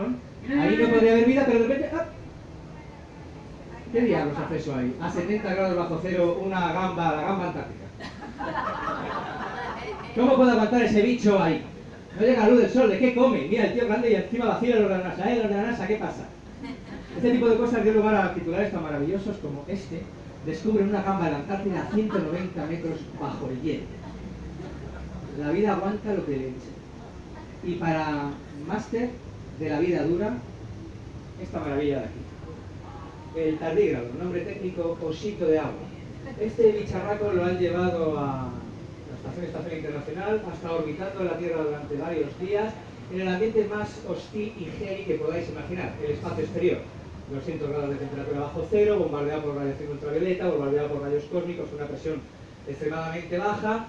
ahí no podría haber vida, pero de repente... ¡ah! ¿Qué diablos hace eso ahí? A 70 grados bajo cero, una gamba, la gamba antártica. ¿Cómo puede aguantar ese bicho ahí? No llega la luz del sol, ¿de qué come? Mira, el tío grande y encima vacía la NASA. ¿Eh? La NASA, ¿qué pasa? Este tipo de cosas dio lugar a titulares tan maravillosos como este. Descubren una gamba de la Antártida a 190 metros bajo el hielo. La vida aguanta lo que le eche. Y para máster de la vida dura, esta maravilla de aquí. El tardígrado, nombre técnico osito de agua. Este bicharraco lo han llevado a la Estación Espacial Internacional, ha estado orbitando la Tierra durante varios días en el ambiente más hostil y heavy que podáis imaginar, el espacio exterior. 200 grados de temperatura bajo cero, bombardeado por radiación ultravioleta, bombardeado por rayos cósmicos, una presión extremadamente baja,